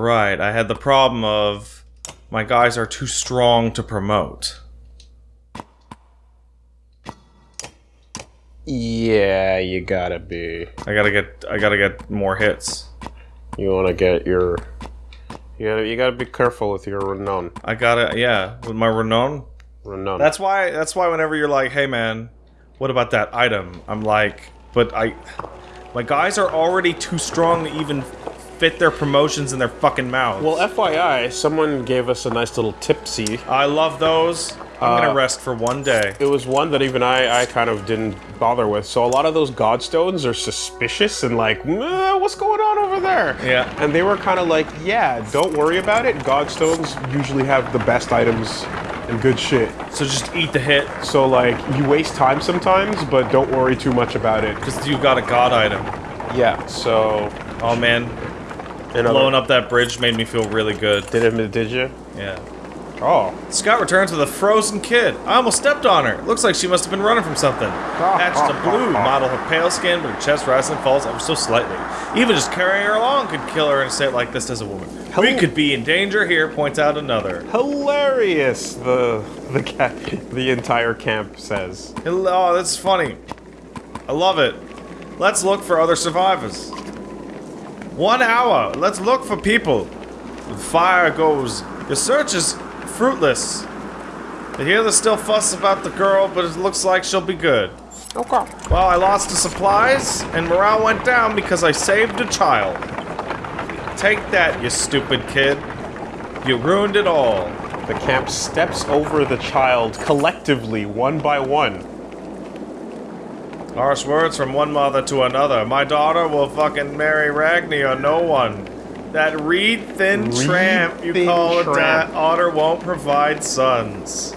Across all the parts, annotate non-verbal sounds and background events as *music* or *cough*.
Right, I had the problem of my guys are too strong to promote. Yeah, you gotta be. I gotta get I gotta get more hits. You wanna get your. You gotta, you gotta be careful with your renown. I gotta yeah, with my renown. Renown. That's why that's why whenever you're like, hey man, what about that item? I'm like, but I my guys are already too strong to even fit their promotions in their fucking mouths. well, FYI, someone gave us a nice little tipsy. I love those. I'm Uh, gonna rest for one day. It was one that even I, I kind of didn't bother with. So a lot of those godstones are suspicious and like, what's going on over there? Yeah. And they were kind of like, yeah, don't worry about it. Godstones usually have the best items and good shit. So just eat the hit, So like, you waste time sometimes, but don't worry too much about it. because you've got a god item. Yeah. So Oh man, another, blowing up that bridge made me feel really good. Did it? Did you? Yeah. Oh. Scott returns with a frozen kid. I almost stepped on her. Looks like she must have been running from something. Patched to blue, *laughs* model her pale skin, but her chest rises and falls ever so slightly. Even just carrying her along could kill her in a state like this as a woman. We could be in danger here, points out another. Hilarious. The the cat. The entire camp says. Oh, that's funny. I love it. Let's look for other survivors. One hour. Let's look for people. The fire goes. Your search is fruitless. I hear there's still fuss about the girl, but it looks like she'll be good. Okay. Well, I lost the supplies, and morale went down because I saved a child. Take that, you stupid kid. You ruined it all. The camp steps over the child collectively, one by one. Harsh words from one mother to another. My daughter will fucking marry Ragni or no one. That reed thin Reed tramp you thin call a tramp. daughter won't provide sons.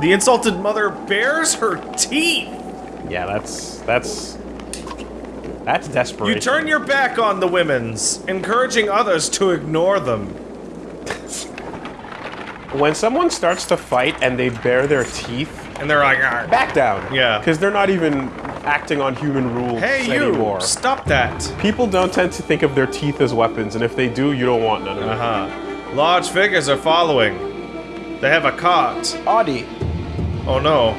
The insulted mother bares her teeth. Yeah, that's that's that's desperation. You turn your back on the women's, encouraging others to ignore them. when someone starts to fight and they bare their teeth, And they're like, "Arr." back down. Yeah. Because they're not even acting on human rules hey you, anymore. stop that. People don't tend to think of their teeth as weapons, and if they do, you don't want none of them. Uh-huh. Large figures are following. They have a cart. Audie. Oh no.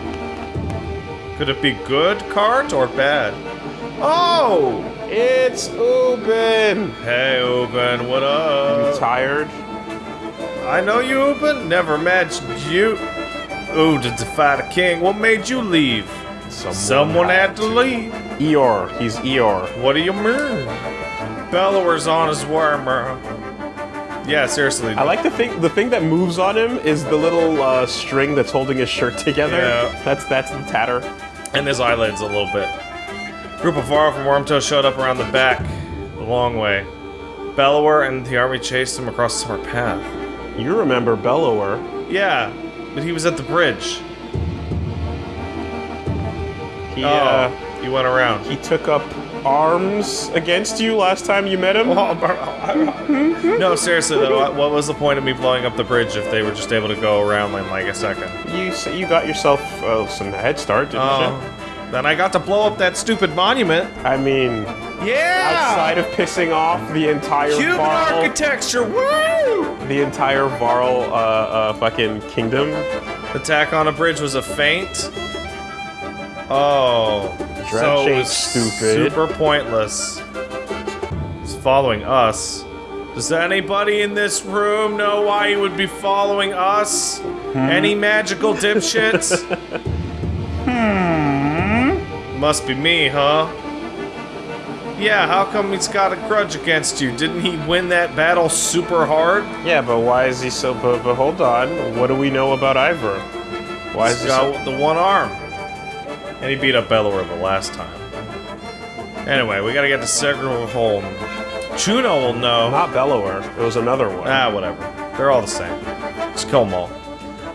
Could it be good cart or bad? Oh! It's Ubin. Hey, Ubin, what up? Tired? I know you, Ubin. Never met you. Ooh, to defy the king. What made you leave? Someone had to leave. Eeyore. He's Eeyore. What do you mean? Bellower's on his wormer. Yeah, seriously. I like the thing. The thing that moves on him is the little uh, string that's holding his shirt together. Yeah. That's that's the tatter. and his eyelids a little bit. Group of Varl from Wormtoe showed up around the back, the long way. Bellower and the army chased him across our path. You remember Bellower? Yeah, but he was at the bridge. He Oh, uh, he went around. he took up arms against you last time you met him. no, seriously though, what- was the point of me blowing up the bridge if they were just able to go around in like a second? You you got yourself uh, some head start, didn't Oh, then I got to blow up that stupid monument. I mean, Yeah! outside of pissing off the entire human architecture, woo! The entire Varl uh, uh, fucking kingdom. Attack on a bridge was a feint. Oh, Dredge so it was stupid. super pointless. It's following us. Does anybody in this room know why he would be following us? Hmm? Any magical dipshits? *laughs* hmm. Must be me, huh? Yeah, how come he's got a grudge against you? Didn't he win that battle super hard? Yeah, but why is he so? But, but hold on, what do we know about Iver? Why is He's he so? got the one arm. And he beat up Bellower the last time. Anyway, we gotta get to Segro Holm. Juno will know. Not Bellower. It was another one. ah, whatever. They're all the same. Just kill them all.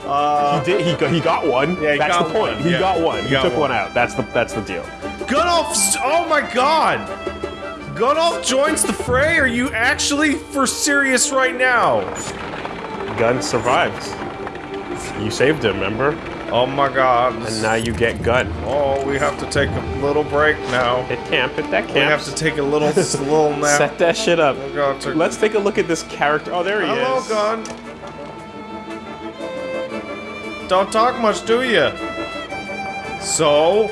Uh, He did. He got, he got one. Yeah, he that's got the point. one, He yeah. got one. He He, got took one. one. out. That's the that's the deal. Gunnulf! Oh my god! Gunnulf joins the fray? Are you actually for serious right now? Gun survives. You saved him. Remember? Oh my god. And now you get gun. Oh, we have to take a little break now. Hit camp, hit that camp. We have to take a little, *laughs* little nap. Set that shit up. Oh god, take- Let's take a look at this character. Oh, there he Hello, is. gun. Don't talk much, do you? So,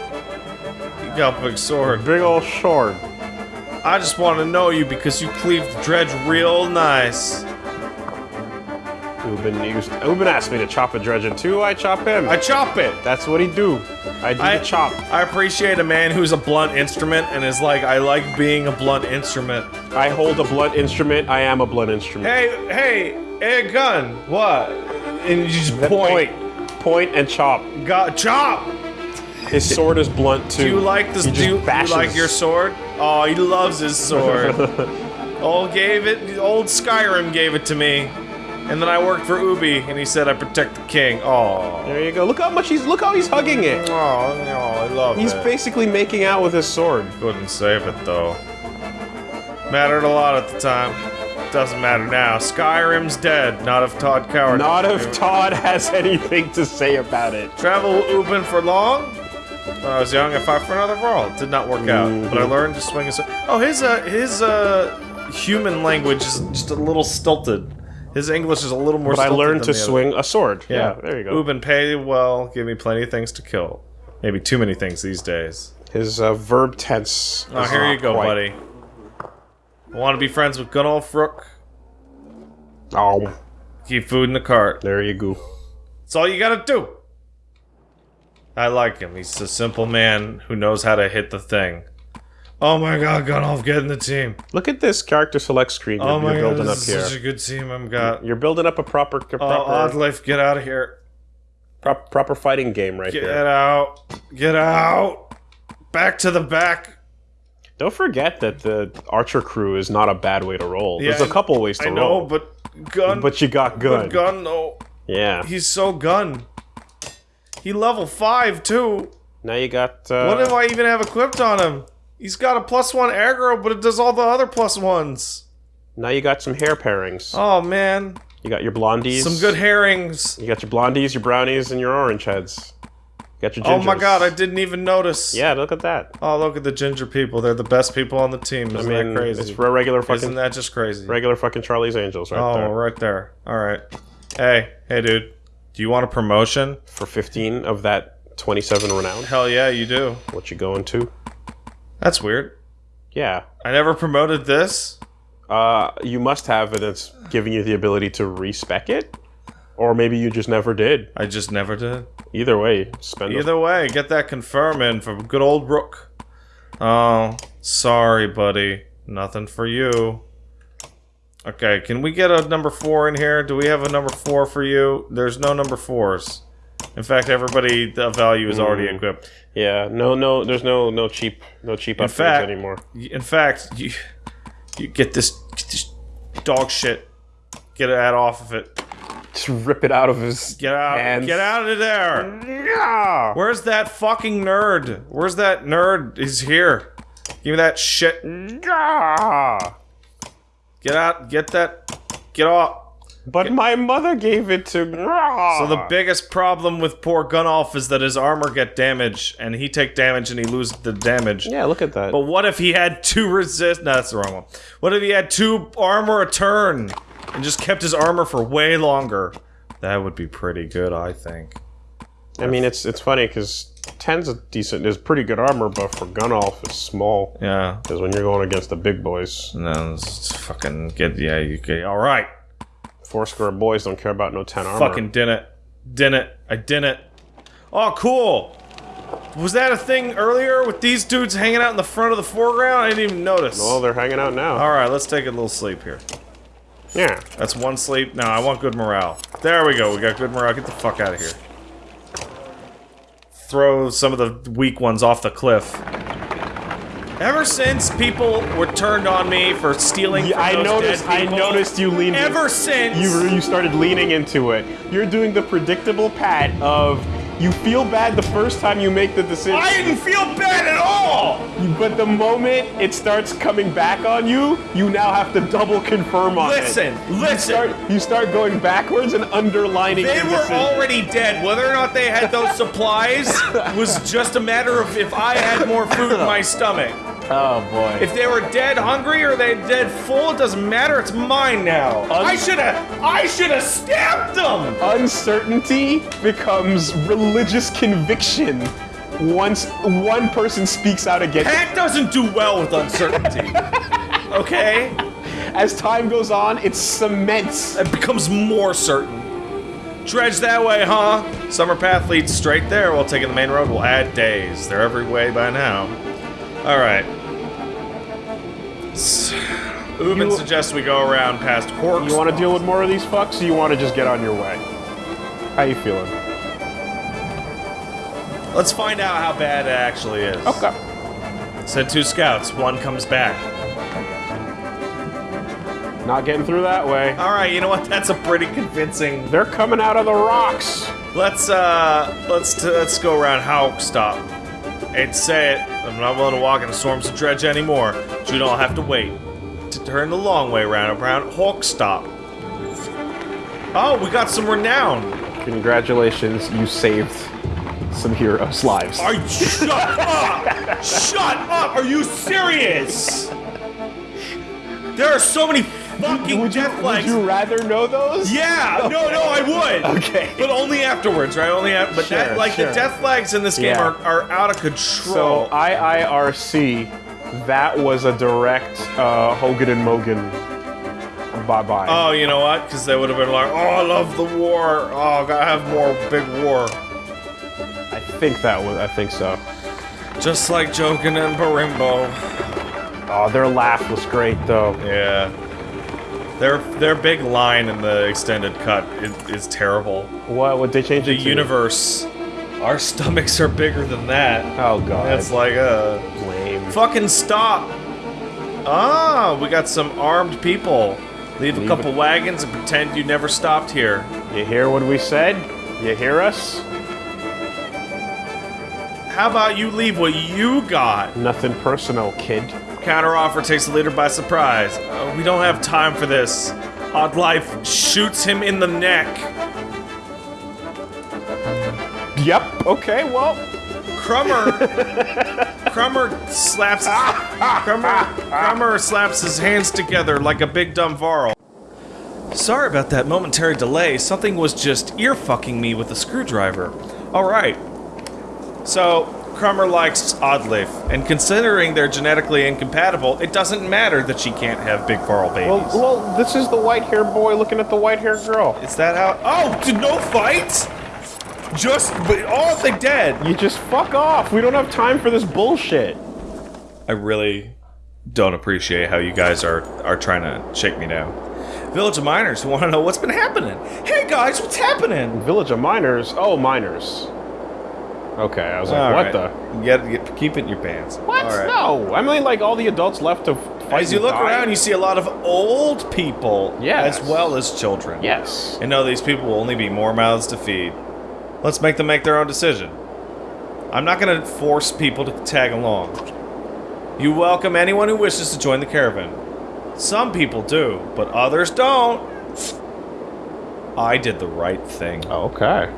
you a big sword. Big old sword. I just want to know you because you cleave the dredge real nice. Ubin used. Ubin asked me to chop a dredge in two. I chop him. I chop it. That's what he do. I do I the chop. I appreciate a man who's a blunt instrument and is like, I like being a blunt instrument. I hold a blunt instrument. I am a blunt instrument. Hey, hey, hey, gun. What? And you just point. point, point, and chop. Got chop. His sword is blunt too. Do you like this? Do you, you like your sword? Oh, he loves his sword. *laughs* old gave it. Old Skyrim gave it to me, and then I worked for Ubi, and he said I protect the king. Oh, There you go. Look how much he's. Look how he's hugging it. oh, no, I love He's it. He's basically making out with his sword. Couldn't save it though. Mattered a lot at the time. Doesn't matter now. Skyrim's dead. Not if Todd Coward. Not if Todd has anything to say about it. Travel Ubin for long. When I was young, I fought for another world. Did not work out, but I Mm-hmm. learned to swing a sword. Oh, his uh, his uh, human language is just a little stilted. His English is a little more. But I learned to the other. swing a sword. Yeah, there you go. Ubin, pay well. Give me plenty of things to kill. Maybe too many things these days. His uh, verb tense. Oh, is here you go, quite- buddy. Want to be friends with Gunnulf Rook? Oh, Keep food in the cart. there you go. That's all you gotta do. I like him. He's a simple man who knows how to hit the thing. Oh my god, Gunnulf, get in the team. Look at this character select screen you're, Oh my you're god, building up this here. is such a good team I've got. You're building up a proper, Oh, proper, Oddleif, get out of here. prop- proper fighting game right Get here. Get out. Get out. Back to the back. Don't forget that the archer crew is not a bad way to roll. There's a couple ways to roll. I know, but gun. But you got Gun. but gun, no. Yeah. He's so gun. He level 5, too. Now you got. Uh, What do I even have equipped on him? He's got a plus one aggro, but it does all the other plus ones. Now you got some hair pairings. Oh man, You got your blondies. some good herrings. You got your blondies, your brownies, and your orange heads. You got your Oh my god, I didn't even notice. Yeah, look at that. Oh, look at the ginger people. They're the best people on the team. Isn't I mean, that crazy? it's regular fucking, Isn't that just crazy? regular fucking Charlie's Angels right oh, there. right there. All right. Hey, hey, dude. Do you want a promotion? For 15 of that 27 renown. Hell yeah, you do. What you going to? That's weird. Yeah. I never promoted this. Uh, you must have, and it's giving you the ability to respec it. Or maybe you just never did. I just never did. Either way, spend Either way, get that confirm in from good old Rook. Oh, sorry, buddy. Nothing for you. Okay, can we get a number four in here? Do we have a number four for you? There's no number fours. In fact, everybody the value is already Mm. equipped. Yeah, no, no, there's no, no cheap, no cheap upgrades fact- anymore. In fact, you you get this, get this dog shit. Get that off of it. Just rip it out of his Get out. hands. Get out of there. Yeah. Where's that fucking nerd? Where's that nerd? He's here. Give me that shit. Yeah. Get out. Get that. Get off. But my mother gave it to. So the biggest problem with poor Gunnulf is that his armor get damaged, and he take damage and he lose the damage. Yeah, look at that. But what if he had two resist? No, that's the wrong one. What if he had two armor a turn and just kept his armor for way longer? That would be pretty good, I think. I mean, it's it's funny because ten's a decent, is pretty good armor, but for Gunnulf, it's small. Yeah. Because when you're going against the big boys, No, it's fucking get. Yeah, you get. All right. four square boys don't care about no ten armor. Fucking did it. Did it. I did it. Oh, cool. Was that a thing earlier with these dudes hanging out in the front of the foreground? I didn't even notice. Well, they're hanging out now. All right, let's take a little sleep here. Yeah. That's one sleep. No, I want good morale. There we go. We got good morale. Get the fuck out of here. Throw some of the weak ones off the cliff. Ever since people were turned on me for stealing, Yeah, from I those noticed. dead I noticed you leaned. Ever since you you started leaning into it. You're doing the predictable pat of You feel bad the first time you make the decision. I didn't feel bad at all! But the moment it starts coming back on you, you now have to double confirm on Listen, it. Listen, listen. start, you start going backwards and underlining They were already dead. Whether or not they had those *laughs* supplies was just a matter of if I had more food in my stomach. Oh boy. If they were dead hungry or they dead full, it doesn't matter. It's mine now. I should have. I should have stabbed them. Uncertainty becomes religious conviction once one person speaks out against it. Pat doesn't do well with uncertainty. *laughs* Okay, As time goes on, it cements. it becomes more certain. Dredge that way, huh? Summer path leads straight there. While taking the main road will add days. They're every way by now. All right. S- Ubin You- suggests we go around past Corks. You want to deal with more of these fucks, or you want to just get on your way? How you feeling? Let's find out how bad it actually is. Okay. Send two scouts. One comes back. Not getting through that way. All right, you know what? That's a pretty convincing. They're coming out of the rocks. Let's uh, let's t- let's go around Hawk Stop. To say it, I'm not willing to walk in the storms of dredge anymore. So you don't have to wait to turn the long way around around Hawk Stop. Oh, we got some renown. Congratulations, you saved some heroes' lives. Are you shut up? Shut up! Are you serious? There are so many fucking would, you, death would you rather know those? Yeah, no, no, I would. *laughs* Okay. But only afterwards, right? Only after. But that, Sure, like, the death flags in this game Yeah. are, are out of control. So. IIRC, that was a direct uh, Hogan and Mogan. Bye bye. oh, you know what? Because they would have been like, oh, I love the war. Oh, gotta have more big war. I think that was. I think so. Just like Jokin and Barimbo. Oh, their laugh was great though. Yeah. Their their big line in the extended cut is, is terrible. What would they change The universe, our stomachs are bigger than that. Oh god. That's like uh lame. fucking stop. Ah, we got some armed people. Leave a couple it- wagons and pretend you never stopped here. You hear what we said? You hear us? How about you leave what you got? Nothing personal, kid. Counteroffer takes the leader by surprise. Uh, we don't have time for this. Oddleif shoots him in the neck. Yep. Okay. Well. Krummr, *laughs* Krummr slaps, his, Krummr, Krummr slaps his hands together like a big dumb Varl. Sorry about that momentary delay. Something was just ear fucking me with a screwdriver. All right. So Krummr likes Oddleif, and considering they're genetically incompatible, it doesn't matter that she can't have big Varl babies. Well, well, this is the white-haired boy looking at the white-haired girl. Is that how? Oh, did no fight? Just, but all they dead. You just fuck off. We don't have time for this bullshit. I really don't appreciate how you guys are are trying to shake me down. Village of Miners who want to know what's been happening. Hey guys, what's happening? Village of miners. Oh, miners. Okay, I was like, All what right. the? Get, get, keep it in your pants. What? Right. No. I mean, like all the adults left to fight. As you look die. around, you see a lot of old people, Yes. as well as children. Yes. And know these people will only be more mouths to feed. Let's make them make their own decision. I'm not going to force people to tag along. You welcome anyone who wishes to join the caravan. Some people do, but others don't. I did the right thing. Okay.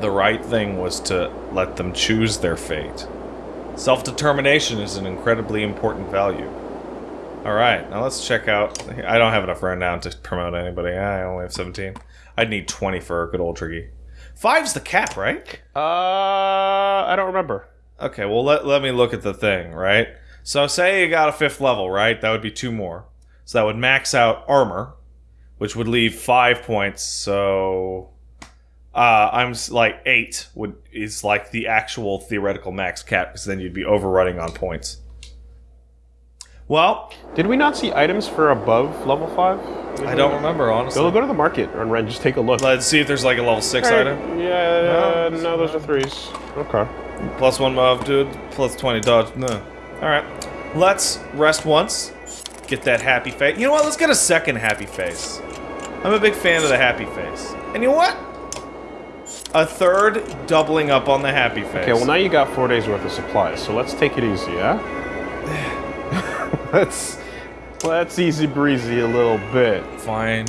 The right thing was to let them choose their fate. Self determination is an incredibly important value. Alright, now let's check out. I don't have enough renown to promote anybody. I only have 17. I'd need 20 for a good old Triggy. Five's the cap, right? Uh, I don't remember. Okay, well, let, let me look at the thing, right? So, say you got a fifth level, right? That would be two more. So, that would max out armor, which would leave five points. So, uh, I'm like eight would is like the actual theoretical max cap, because then you'd be overrunning on points. Well, Did we not see items for above level five? I don't remember, honestly. Go, go to the market and Ren, just take a look. Let's see if there's like a level six Alright, item. Yeah, uh, No. no, those are threes. Okay. Plus one move, dude. Plus 20 dodge. No. Alright. Let's rest once. Get that happy face. You know what? Let's get a second happy face. I'm a big fan of the happy face. And you know what? A third doubling up on the happy face. Okay, well now you got four days worth of supplies, so let's take it easy, yeah? *laughs* let's let's easy breezy a little bit. Fine.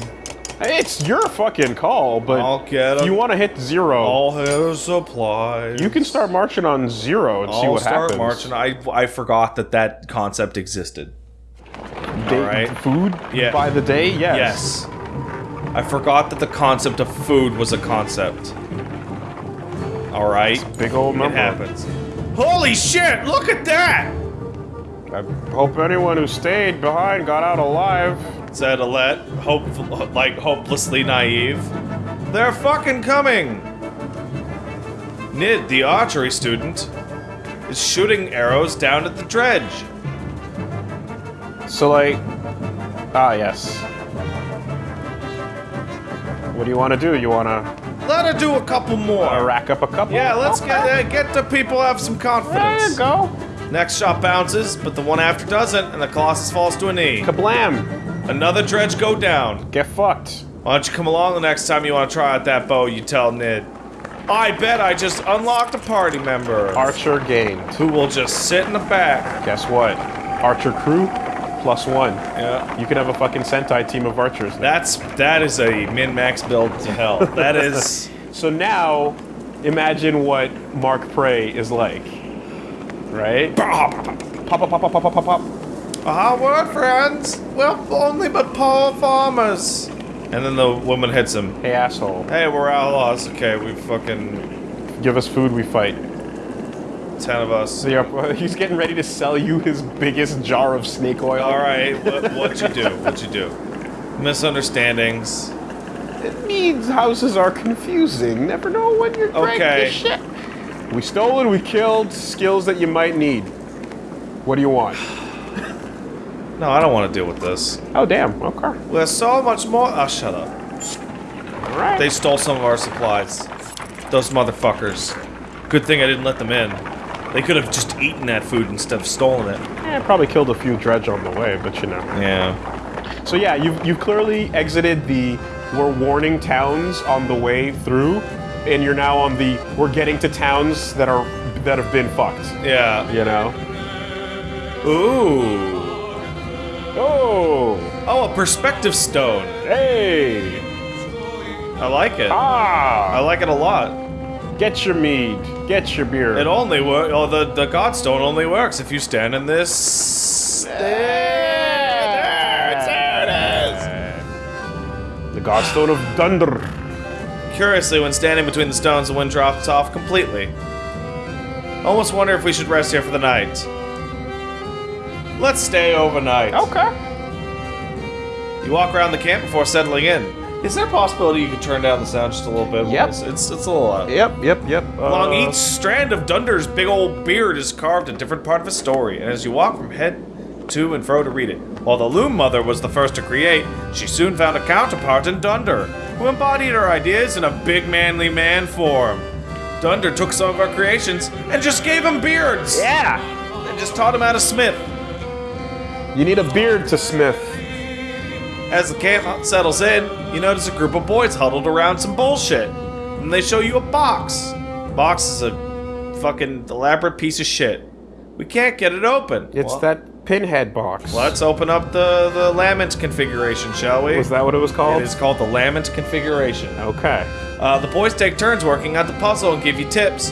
It's your fucking call, but I'll get you want to hit 0 All his supplies. you can start marching on zero and see I'll what start happens. marching. I I forgot that that concept existed. Day- Alright. Food Yeah. by the day, yes. Yes. I forgot that the concept of food was a concept. All right. Big old It number. happens. Holy shit! Look at that! I hope anyone who stayed behind got out alive. Said Alette, hope like hopelessly naive. They're fucking coming. Nid, the archery student, is shooting arrows down at the dredge. So like, ah yes. What do you want to do? You want to Let her do a couple more. rack up a couple? Yeah, let's Okay. get uh, get the people have some confidence. There you go. Next shot bounces, but the one after doesn't, and the Colossus falls to a knee. Kablam! Another dredge go down. Get fucked. Why don't you come along the next time you want to try out that bow, you tell Nid. I bet I just unlocked a party member Archer gained. who will just sit in the back. Guess what? Archer crew plus one. Yeah. You can have a fucking Sentai team of archers. Now. That's that is a min-max build to hell. That *laughs* is So now, imagine what Mark Prey is like. Right? Pop, pop, pop, pop, pop, pop, pop. a hard word, friends. We're only but poor farmers. And then the woman hits him. Hey, asshole. Hey, we're outlaws. Okay, we fucking Give us food, we fight. Ten of us. So *laughs* he's getting ready to sell you his biggest jar of snake oil. All right, what what you do? What you do? Misunderstandings. It means houses are confusing. Never know when you're Okay. shit. We stole and we killed skills that you might need. What do you want? *sighs* No, I don't want to deal with this. Oh, damn. Okay. There's so much more. Oh, shut up. All right. They stole some of our supplies. Those motherfuckers. Good thing I didn't let them in. They could have just eaten that food instead of stolen it. Eh, probably killed a few dredge on the way, but you know. Yeah. So yeah, you've, you've clearly exited the we're warning towns on the way through, and you're now on the we're getting to towns that are that have been fucked. Yeah. You know? Ooh. Oh, Oh, a perspective stone. hey, I like it. Ah. I like it a lot. Get your mead, get your beer. It only works. Oh, the the godstone only works if you stand in this. There, there, there it The Godstone of Dundr. Curiously, when standing between the stones, the wind drops off completely. Almost wonder if we should rest here for the night. Let's stay overnight. Okay. You walk around the camp before settling in. Is there a possibility you could turn down the sound just a little bit? Yep. It's it's, it's a little loud. Yep, yep, yep. Along Uh, each strand of Dundr's big old beard is carved a different part of his story, and as you walk from head to and fro to read it. While the Loom Mother was the first to create, she soon found a counterpart in Dundr, who embodied her ideas in a big manly man form. Dundr took some of her creations and just gave him beards! Yeah. And just taught him how to smith. You need a beard to smith. As the camp settles in, you notice a group of boys huddled around some bullshit. And they show you a box. Box is a fucking elaborate piece of shit. We can't get it open. It's Well, that pinhead box. Let's open up the, the Lament configuration, shall we? Was that what it was called? It is called the Lament configuration. Okay. Uh, the boys take turns working on the puzzle and give you tips,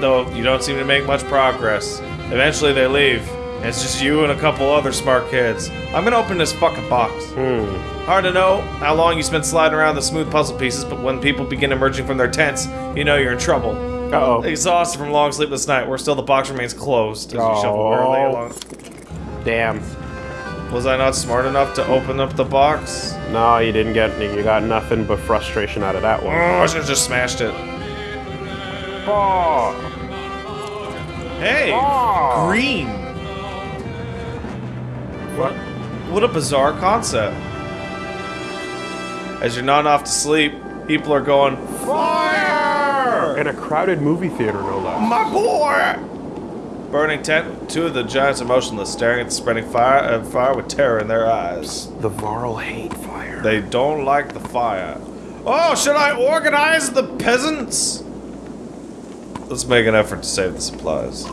though you don't seem to make much progress. Eventually they leave. It's just you and a couple other smart kids. I'm gonna open this fucking box. Hmm. Hard to know how long you spent sliding around the smooth puzzle pieces, but when people begin emerging from their tents, you know you're in trouble. Uh-oh. Exhausted from long sleepless night, where still the box remains closed as you shuffle wearily Oh. along. Damn. Was I not smart enough to open up the box? No, you didn't get. You got nothing but frustration out of that one. Oh, I should have just smashed it. Oh. Hey, Oh. green. What? What a bizarre concept. As you're nodding off to sleep, people are going fire. In a crowded movie theater, no less. My boy! Burning tent, two of the giants are motionless, staring at the spreading fire, uh, fire with terror in their eyes. The Varl hate fire. They don't like the fire. Oh, should I organize the peasants? Let's make an effort to save the supplies.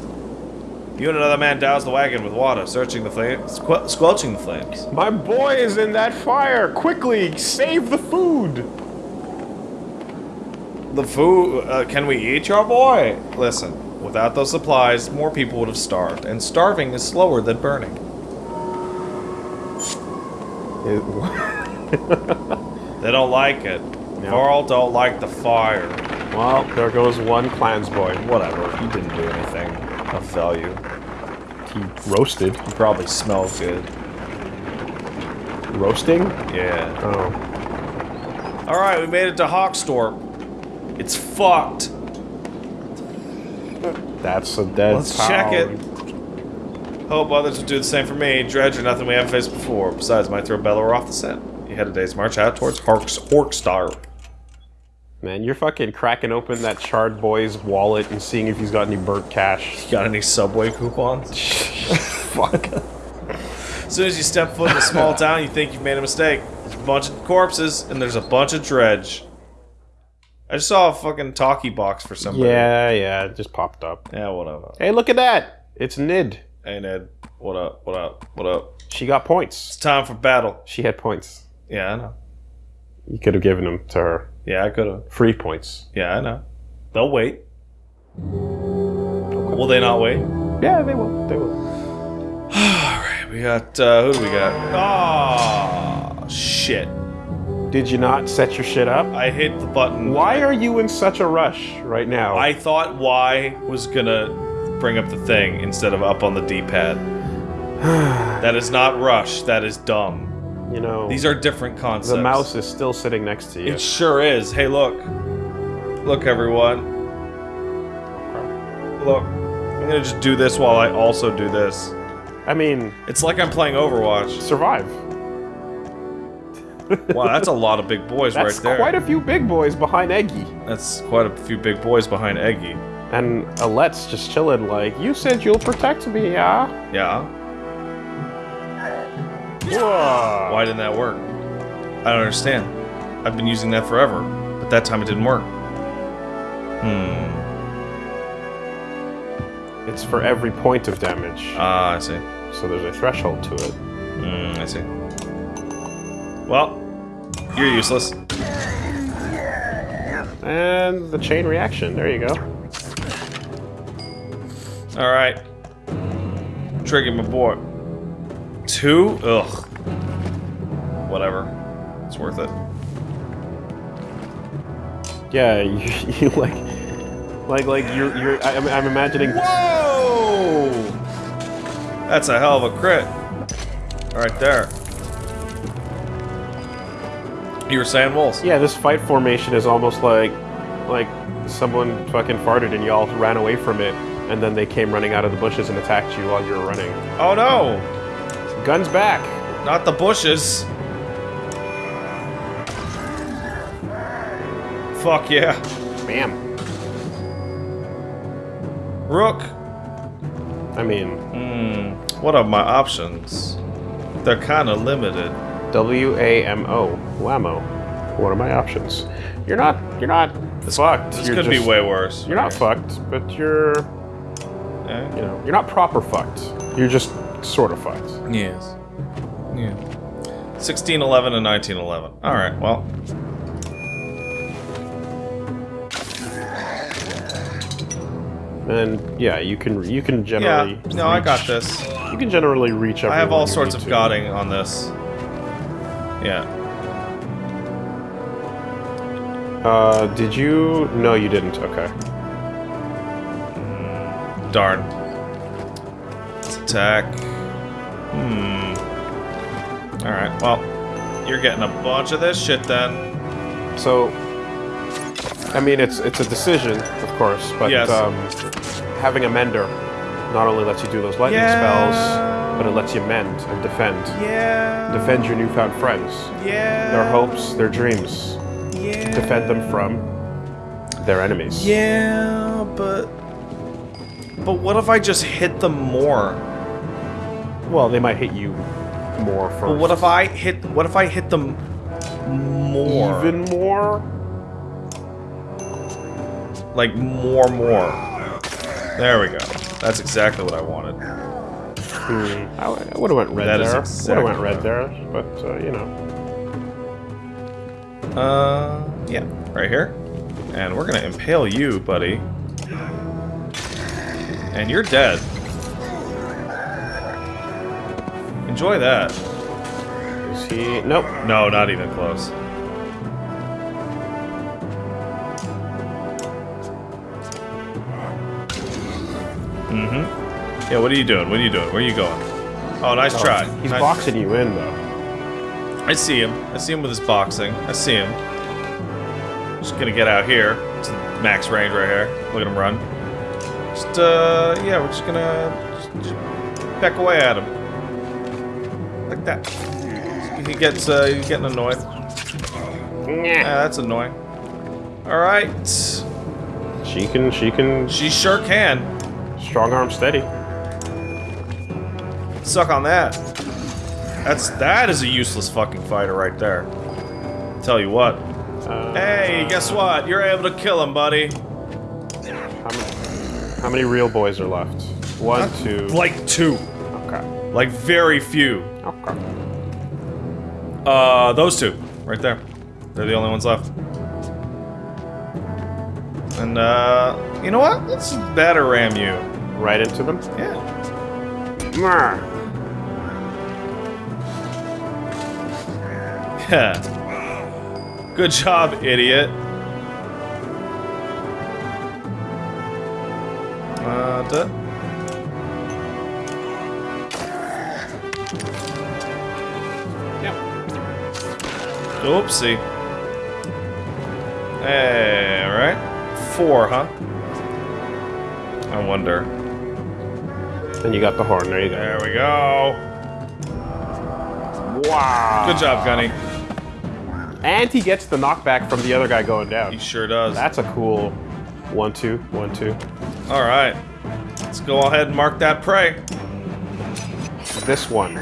You and another man douse the wagon with water, searching the flames, squel squelching the flames. My boy is in that fire! Quickly, save the food! The food, uh, can we eat your boy? Listen, without those supplies, more people would have starved, and starving is slower than burning. *laughs* They don't like it. Varl don't like the fire. well, there goes one clans boy. Whatever, he didn't do anything of value. He roasted. He probably smells good. Roasting? Yeah. Oh. Alright, we made it to Hawkstorp. It's fucked. That's a dead Let's check it. Hope others will do the same for me. Dredge or nothing we haven't faced before. Besides, might throw Bellower off the scent. You had a day's march out towards Horks Horkstar. Man, you're fucking cracking open that charred boy's wallet and seeing if he's got any burnt cash. Got any subway coupons? *laughs* Fuck. As soon as you step foot in a small *laughs* town, you think you've made a mistake. There's a bunch of corpses, and there's a bunch of dredge. I just saw a fucking talkie box for somebody. Yeah, yeah, it just popped up. Yeah, whatever. Hey, look at that! It's Nid. Hey, Ned. What up? What up? What up? She got points. It's time for battle. She had points. Yeah, I know. You could have given them to her. Yeah, I could've. Free points. Yeah, I know. They'll wait. Will they not wait? Yeah, they will. They will. *sighs* All right, We got, uh, who do we got? Ah, shit. Did you not set your shit up? I hit the button. Why are you in such a rush right now? I thought Y was gonna bring up the thing instead of up on the D-pad. *sighs* that is not rush, that is dumb. You know, These are different concepts. the mouse is still sitting next to you. It sure is. Hey, look. Look, everyone. Look. I'm gonna just do this while I also do this. I mean, It's like I'm playing Overwatch. survive. Wow, that's a lot of big boys That's right there. quite a few big boys behind Eggy. That's quite a few big boys behind Eggy. And Alette's just chilling like, you said you'll protect me, yeah? Yeah. Whoa. Why didn't that work? I don't understand. I've been using that forever, but that time it didn't work. Hmm. It's for every point of damage. Ah, I see. so there's a threshold to it. Hmm, I see. Well, you're useless. And the chain reaction. There you go. All right. Trigger my boy. Two? Ugh. Whatever. It's worth it. Yeah, *laughs* you, you like, like, like you're, you're. I, I'm, I'm imagining. Whoa! That's a hell of a crit. Right there. You were saying wolves? Yeah, this fight formation is almost like, like someone fucking farted and you all ran away from it, and then they came running out of the bushes and attacked you while you were running. Oh no! Guns back. Not the bushes. Fuck yeah. Bam. Rook. I mean, Hmm. What are my options? They're kind of limited. W A M O. Whammo. What are my options? You're not. You're not fucked. This you're could just- be way worse. You're not fucked, but you're. Eh? You know, you're not proper fucked. You're just sort of fights. Yes. Yeah. 1611 and 1911. Alright, well. And yeah, you can you can generally. Yeah, no, I got this. You can generally reach. Up. I have all sorts of to. godding on this. Yeah. Uh, did you? No, you didn't. Okay. Darn. Let's attack. Hmm. Alright, well. You're getting a bunch of this shit then. So, I mean, it's it's a decision, of course, but Yes. um, having a mender not only lets you do those lightning Yeah. spells, but it lets you mend and defend. Yeah. Defend your newfound friends, Yeah. their hopes, their dreams. Yeah. Defend them from their enemies. Yeah, but. But what if I just hit them more? Well, they might hit you more first. But what if I hit? What if I hit them more? even more? like more, more. There we go. That's exactly what I wanted. Hmm. I, would have went red That is there. exactly would have went red there, but uh, you know. Uh, yeah, right here. And we're gonna impale you, buddy. And you're dead. Enjoy that. Is he? Nope. No, not even close. Mm-hmm. Yeah, what are you doing? What are you doing? Where are you going? Oh, nice try. He's Nice- boxing you in though. I see him. I see him with his boxing. I see him. Just gonna get out here. It's max range right here. Look at him run. Just, uh, yeah, we're just gonna just, just peck away at him. Like that. He gets, uh, he's getting annoyed. Yeah, that's annoying. Alright. She can. She can. She sure can. Strong arm steady. Suck on that. That's, that is a useless fucking fighter right there. Tell you what. Uh, Hey, guess what? You're able to kill him, buddy. How many, how many real boys are left? One, two. Like two. Okay. Like very few. Okay. Uh, those two. Right there. They're the only ones left. And, uh, you know what? Let's batter ram you. Right into them. Yeah. Mwah. Yeah. Good job, idiot. Uh, duh. Oopsie. Hey, alright. Four, huh? I wonder. And you got the horn. There you go. There we go. Wow. Good job, Gunny. And he gets the knockback from the other guy going down. He sure does. That's a cool one, two, one, two. Alright. Let's go ahead and mark that prey. This one.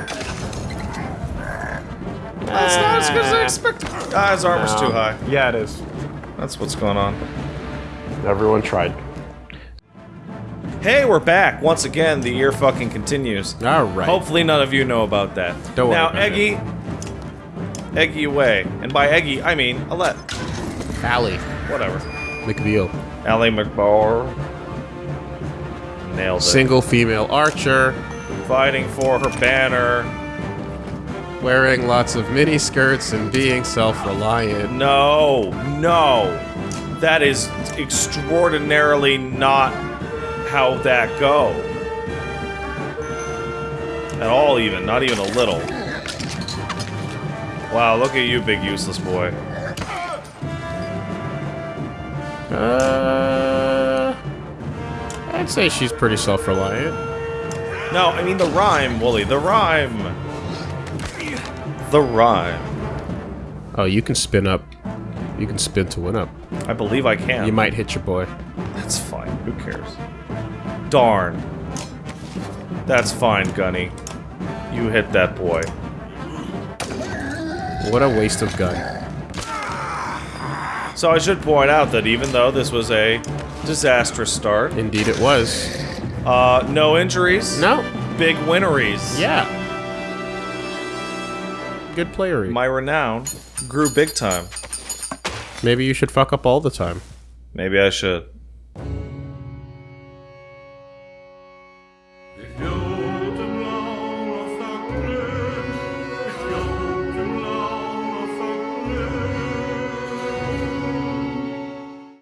That's not as good as I expected. Ah, his armor's No. too high. Yeah, it is. That's what's going on. Everyone tried. Hey, we're back. Once again, the year fucking continues. All right. Hopefully none of you know about that. Don't worry now, about. Eggy... Eggy away. And by Eggy, I mean Alette. Ally Whatever. McBeal. Allie McBar. Nailed it. Single female archer, Fighting for her banner. Wearing lots of mini skirts and being self-reliant. No, no. That is extraordinarily not how that go. At all, even. Not even a little. Wow, look at you, big useless boy. Uh, I'd say she's pretty self-reliant. No, I mean the rhyme, Wooly. The rhyme. The rhyme. Oh, you can spin up. You can spin to win up. I believe I can. You might hit your boy. That's fine. Who cares? Darn. That's fine, Gunny. You hit that boy. What a waste of gun. So I should point out that even though this was a disastrous start, Indeed, it was. uh, no injuries, No. big winneries. Yeah. Good playery. My renown grew big time. Maybe you should fuck up all the time. Maybe I should.